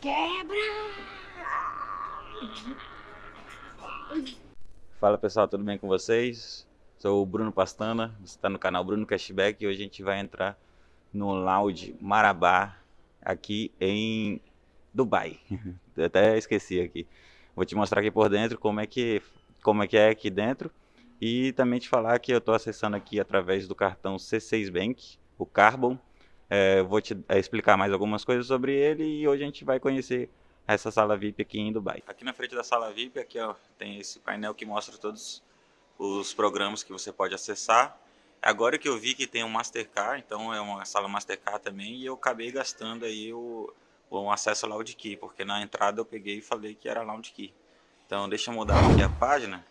Quebra! Fala pessoal, tudo bem com vocês? Sou o Bruno Pastana, você está no canal Bruno Cashback e hoje a gente vai entrar no Lounge Marabá aqui em Dubai. Até esqueci aqui. Vou te mostrar aqui por dentro como é que, como é, que é aqui dentro e também te falar que eu estou acessando aqui através do cartão C6 Bank, o Carbon. É, vou te é, explicar mais algumas coisas sobre ele e hoje a gente vai conhecer essa sala VIP aqui em Dubai. Aqui na frente da sala VIP, aqui ó, tem esse painel que mostra todos os programas que você pode acessar. Agora que eu vi que tem um Mastercard, então é uma sala Mastercard também, e eu acabei gastando aí o, o acesso Loud Key, porque na entrada eu peguei e falei que era Loud Key. Então deixa eu mudar aqui a página.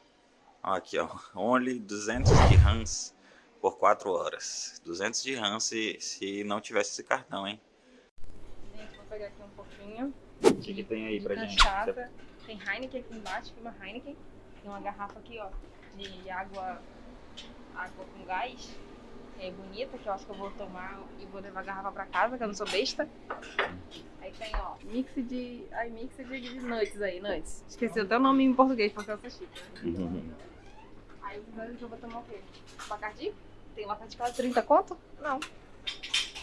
Ó, aqui ó, only 200 dirhams por 4 horas. 200 de RAM se, se não tivesse esse cartão, hein? Gente, vou pegar aqui um pouquinho. O que, que tem aí de pra gente? cachaça. Tem Heineken aqui embaixo, tem uma Heineken. Tem uma garrafa aqui, ó, de água, água com gás. É bonita, que eu acho que eu vou tomar e vou levar a garrafa pra casa, que eu não sou besta. Aí tem, ó, mix de. Ai, mix de, de nuts aí, nuts. Esqueci até o nome em português, porque eu sou chique. Uhum. Aí os nuts eu vou tomar o quê? Bacardi? Tem lá perto de casa 30 conto? Não.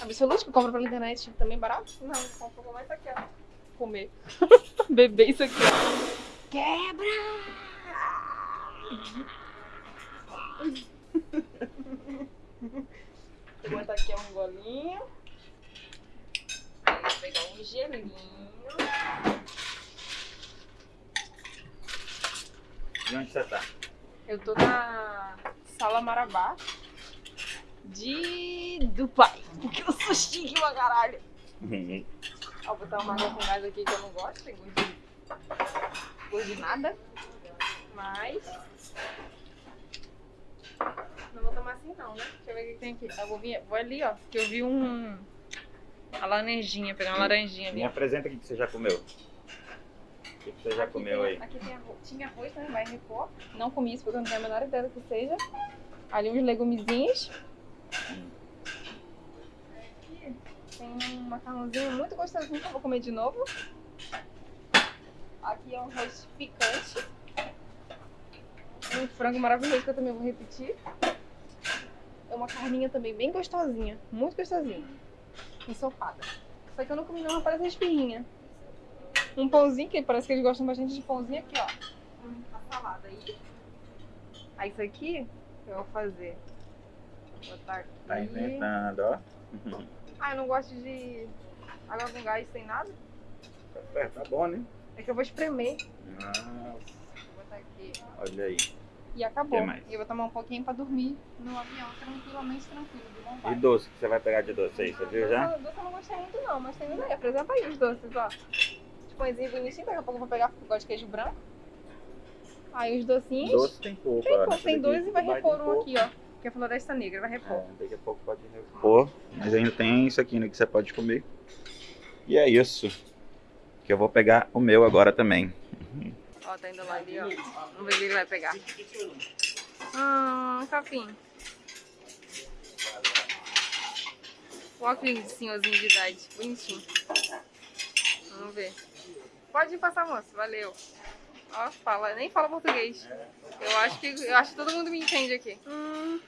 Absolute que compra pela internet também barato? Não, compra com mais aqui, ó. Comer. Beber isso aqui. Quebra! Vou botar aqui um golinho. Vou pegar um gelinho. E onde você tá? Eu tô na Sala Marabá de Dubai. Porque eu sou chique pra caralho. Ó, vou botar uma água com gás aqui que eu não gosto, tem gosto de, gosto de nada. Mas. Não vou tomar assim não, né? Deixa eu ver o que tem aqui. Eu vou, vir, vou ali, ó. Que eu vi um. A laranjinha, pegar uma laranjinha ali. Me apresenta o que você já comeu. O que que você já Aqui comeu tem- aí? Aqui tem arroz, tinha arroz, né? Vai repor. Não comi isso porque eu não tenho a menor ideia do que seja. Ali uns legumezinhos. Aqui tem um macarrãozinho muito gostosinho que eu vou comer de novo. Aqui é um arroz picante. Um frango maravilhoso que eu também vou repetir. É uma carninha também bem gostosinha. Muito gostosinha. Ensopado. Só que eu não comi não, parece espirrinha um pãozinho, que parece que eles gostam bastante de pãozinho aqui, ó. Uma salada aí. Aí isso aqui eu vou fazer. Vou botar aqui. Tá inventando, ó. Ah, eu não gosto de água com gás sem nada. É, tá bom, né? É que eu vou espremer. Nossa, Vou botar aqui. olha aí. E acabou. E eu vou tomar um pouquinho pra dormir no avião, tranquilamente, tranquilo. De E vontade. doce, que você vai pegar de doce aí, você viu já? Doce, doce eu não gostei muito não, mas tem ideia. Por exemplo, aí os doces, ó. Os pãezinhos bonitinhos, daqui a pouco eu vou pegar, porque eu gosto de queijo branco. Aí os docinhos. Doce tem pouco, Tem, nessa tem dois e vai repor um pouco. aqui, ó. Que é floresta negra, vai repor. É, daqui a pouco pode repor. Mas ainda tem isso aqui, né, que você pode comer. E é isso. Que eu vou pegar o meu agora também. Ó, tá indo lá ali, ó. Vamos ver o que ele vai pegar. Hum, capim. O óculos de senhorzinho de idade. Bonitinho. Vamos ver. Pode ir passar, moço. Valeu. Ó, fala, nem fala português. Eu acho que eu acho que todo mundo me entende aqui. Hum.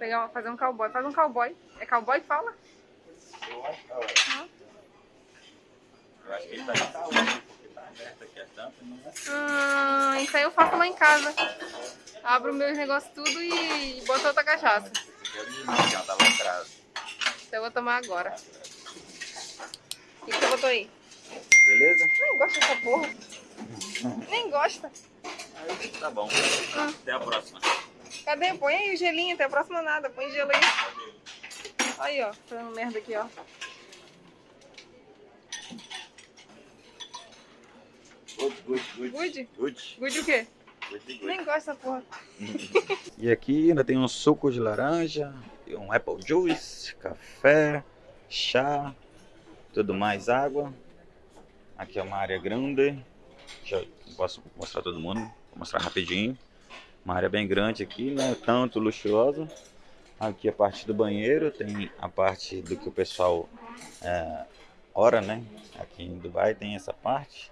Pegar, fazer um cowboy. Faz um cowboy. É cowboy que fala? Eu acho que ele tá de saúde, porque tá aberto aqui a tampa, não é? Hum, isso aí eu faço lá em casa. Abro meus negócios tudo e, boto outra cachaça. Já tá. Então eu vou tomar agora. O que, que você botou aí? Beleza? Nem gosta dessa porra. Nem gosta. Tá bom. Até a próxima. Cadê? Põe aí o gelinho, até a próxima nada. Põe gelo aí. Aí, ó. Fazendo merda aqui, ó. Good, good, good. Good? Good. Good o quê? Good, good. Nem gosta dessa porra. E aqui ainda tem um suco de laranja, um apple juice, café, chá, tudo mais água. Aqui é uma área grande. Deixa eu, não posso mostrar todo mundo, vou mostrar rapidinho. Uma área bem grande aqui, não é tanto luxuosa. Aqui a parte do banheiro, tem a parte do que o pessoal é, ora, né? Aqui em Dubai tem essa parte.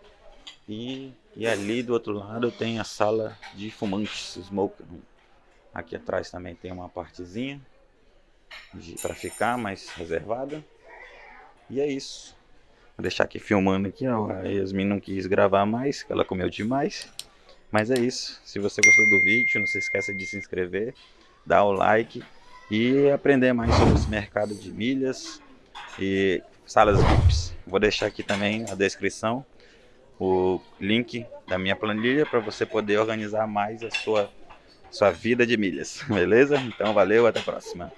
E, e ali do outro lado tem a sala de fumantes, smoke room. Aqui atrás também tem uma partezinha para ficar mais reservada. E é isso. Vou deixar aqui filmando aqui, ó. A Yasmin não quis gravar mais, ela comeu demais. Mas é isso. Se você gostou do vídeo, não se esqueça de se inscrever, dar o like e aprender mais sobre esse mercado de milhas e salas VIPs. Vou deixar aqui também na descrição o link da minha planilha para você poder organizar mais a sua, sua vida de milhas, beleza? Então valeu, até a próxima.